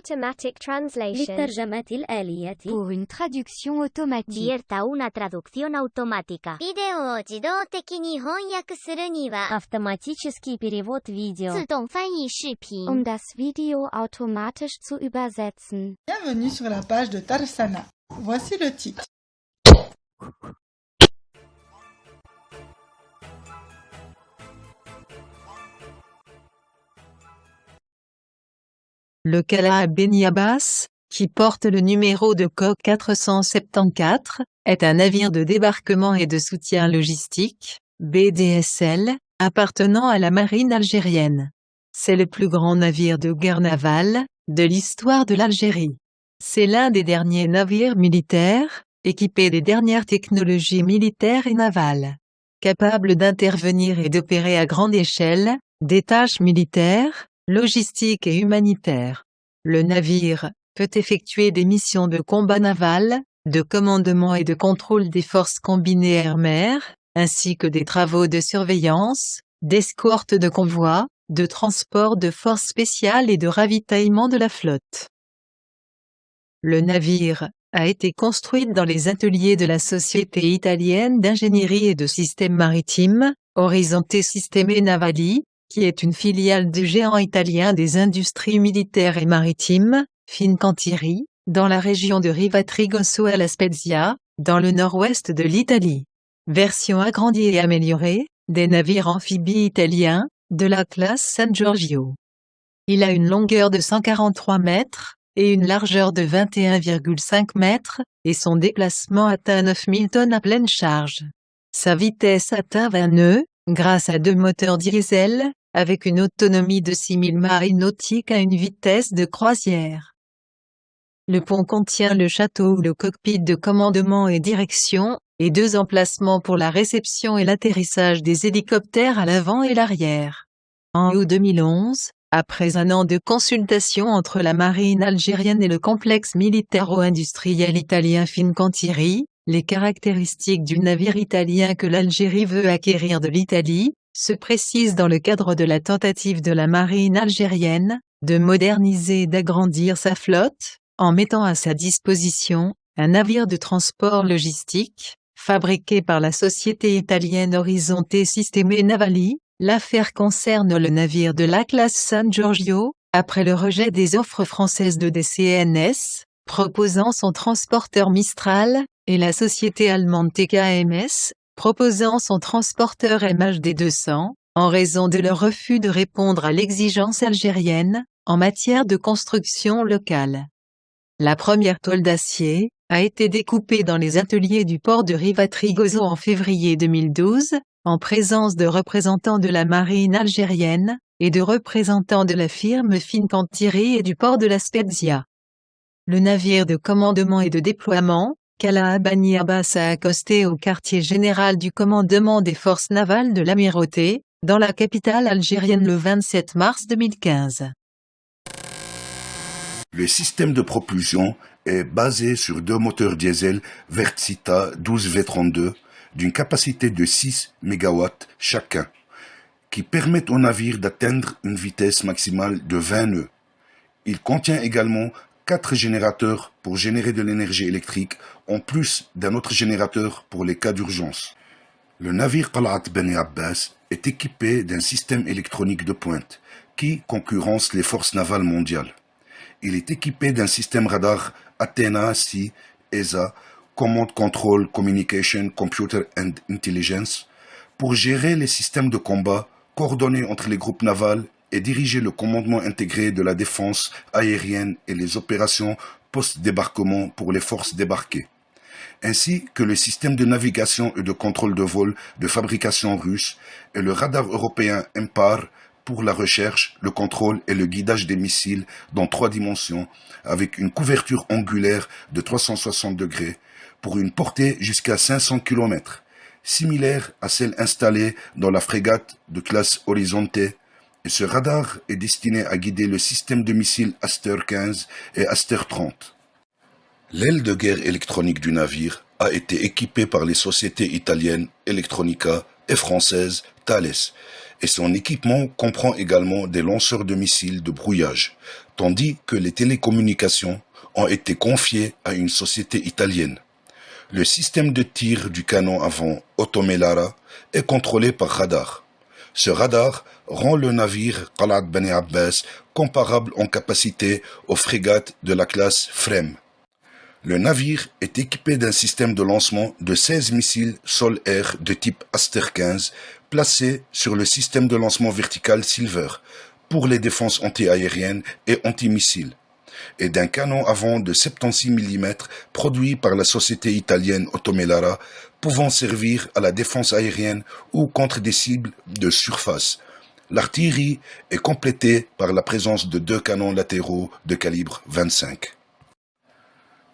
automatic translation. للترجمة الآلية Pour une traduction automatique. Dierta una traducción automática. ビデオを自動的に翻訳するには、 Автоматический перевод видео. 自動翻译視頻。 Um das Video automatisch zu übersetzen. Bienvenue sur la page de Tarsana. Voici le titre. Le Kala Beni Abbas, qui porte le numéro de coque 474, est un navire de débarquement et de soutien logistique, BDSL, appartenant à la marine algérienne. C'est le plus grand navire de guerre navale, de l'histoire de l'Algérie. C'est l'un des derniers navires militaires, équipés des dernières technologies militaires et navales. Capable d'intervenir et d'opérer à grande échelle, des tâches militaires, logistiques et humanitaires. Le navire peut effectuer des missions de combat naval, de commandement et de contrôle des forces combinées air-mer, ainsi que des travaux de surveillance, d'escorte de convois, de transport de forces spéciales et de ravitaillement de la flotte. Le navire a été construit dans les ateliers de la Société italienne d'ingénierie et de systèmes maritimes, Horizonte Sisteme Navali, qui est une filiale du géant italien des industries militaires et maritimes, Fincantieri, dans la région de Rivatrigoso à La Spezia, dans le nord-ouest de l'Italie. Version agrandie et améliorée, des navires amphibies italiens, de la classe San Giorgio. Il a une longueur de 143 mètres, et une largeur de 21,5 mètres, et son déplacement atteint 9000 tonnes à pleine charge. Sa vitesse atteint 20 nœuds, grâce à deux moteurs diesel, avec une autonomie de 6000 miles nautiques à une vitesse de croisière. Le pont contient le château ou le cockpit de commandement et direction, et deux emplacements pour la réception et l'atterrissage des hélicoptères à l'avant et l'arrière. En août 2011, après un an de consultation entre la marine algérienne et le complexe militaro-industriel italien Fincantieri, les caractéristiques du navire italien que l'Algérie veut acquérir de l'Italie, se précisent dans le cadre de la tentative de la marine algérienne, de moderniser et d'agrandir sa flotte, en mettant à sa disposition, un navire de transport logistique, fabriqué par la société italienne Horizonte Sisteme Navali, L'affaire concerne le navire de la classe San Giorgio, après le rejet des offres françaises de DCNS, proposant son transporteur Mistral, et la société allemande TKMS, proposant son transporteur MHD 200, en raison de leur refus de répondre à l'exigence algérienne, en matière de construction locale. La première toile d'acier, a été découpée dans les ateliers du port de Rivatrigoso en février 2012, en présence de représentants de la marine algérienne, et de représentants de la firme Fincantieri et du port de la Spezia. Le navire de commandement et de déploiement, Kala Bani Abbas a accosté au quartier général du commandement des forces navales de l'Amirauté, dans la capitale algérienne le 27 mars 2015. Le système de propulsion est basé sur deux moteurs diesel Vertsita 12V32 d'une capacité de 6 MW chacun, qui permettent au navire d'atteindre une vitesse maximale de 20 nœuds. Il contient également quatre générateurs pour générer de l'énergie électrique, en plus d'un autre générateur pour les cas d'urgence. Le navire Qalat Beni Abbas est équipé d'un système électronique de pointe qui concurrence les forces navales mondiales. Il est équipé d'un système radar Athena C ESA Command Control Communication Computer and Intelligence pour gérer les systèmes de combat, coordonner entre les groupes navals et diriger le commandement intégré de la défense aérienne et les opérations post-débarquement pour les forces débarquées, ainsi que le système de navigation et de contrôle de vol de fabrication russe et le radar européen MPAR pour la recherche, le contrôle et le guidage des missiles dans trois dimensions, avec une couverture angulaire de 360 degrés, pour une portée jusqu'à 500 km, similaire à celle installée dans la frégate de classe Horizonte, ce radar est destiné à guider le système de missiles Aster 15 et Aster 30. L'aile de guerre électronique du navire a été équipée par les sociétés italiennes Electronica et françaises Thales et son équipement comprend également des lanceurs de missiles de brouillage, tandis que les télécommunications ont été confiées à une société italienne. Le système de tir du canon avant Otomelara est contrôlé par radar. Ce radar rend le navire Qalat Bani Abbas comparable en capacité aux frégates de la classe Frem. Le navire est équipé d'un système de lancement de 16 missiles sol-air de type Aster 15 placés sur le système de lancement vertical Silver pour les défenses antiaériennes et antimissiles et d'un canon avant de 76 mm produit par la société italienne Otomelara pouvant servir à la défense aérienne ou contre des cibles de surface. L'artillerie est complétée par la présence de deux canons latéraux de calibre 25.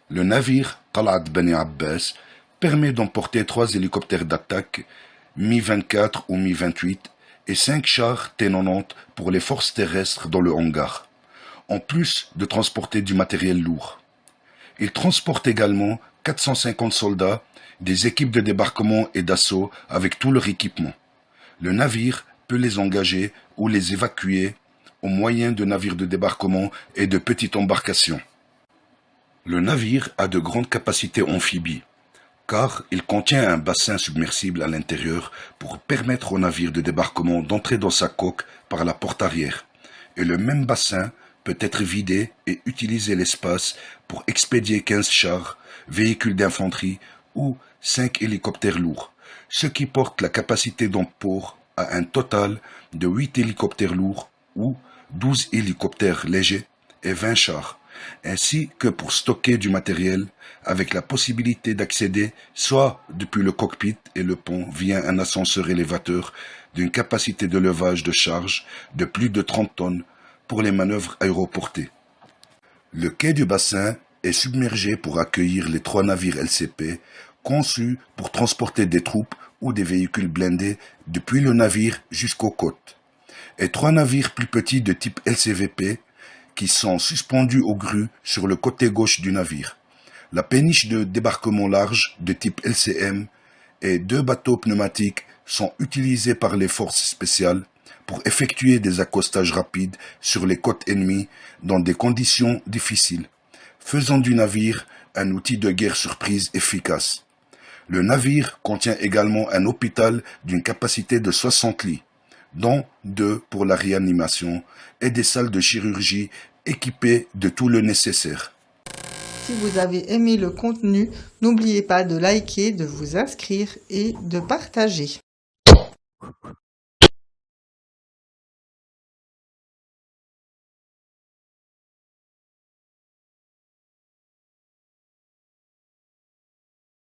Le navire Talat Bani Abbas permet d'emporter trois hélicoptères d'attaque Mi-24 ou Mi-28 et cinq chars T-90 pour les forces terrestres dans le hangar, en plus de transporter du matériel lourd. Il transporte également 450 soldats, des équipes de débarquement et d'assaut avec tout leur équipement. Le navire peut les engager ou les évacuer au moyen de navires de débarquement et de petites embarcations. Le navire a de grandes capacités amphibies, car il contient un bassin submersible à l'intérieur pour permettre au navire de débarquement d'entrer dans sa coque par la porte arrière, et le même bassin peut être vidé et utiliser l'espace pour expédier 15 chars, véhicules d'infanterie ou 5 hélicoptères lourds, ce qui porte la capacité d'emport à un total de 8 hélicoptères lourds ou 12 hélicoptères légers et 20 chars, ainsi que pour stocker du matériel avec la possibilité d'accéder soit depuis le cockpit et le pont via un ascenseur élévateur d'une capacité de levage de charge de plus de 30 tonnes pour les manœuvres aéroportées. Le quai du bassin est submergé pour accueillir les trois navires LCP conçus pour transporter des troupes ou des véhicules blindés depuis le navire jusqu'aux côtes, et trois navires plus petits de type LCVP qui sont suspendus aux grues sur le côté gauche du navire, la péniche de débarquement large de type LCM et deux bateaux pneumatiques sont utilisés par les forces spéciales pour effectuer des accostages rapides sur les côtes ennemies dans des conditions difficiles, faisant du navire un outil de guerre surprise efficace. Le navire contient également un hôpital d'une capacité de 60 lits, dont deux pour la réanimation, et des salles de chirurgie équipées de tout le nécessaire. Si vous avez aimé le contenu, n'oubliez pas de liker, de vous inscrire et de partager.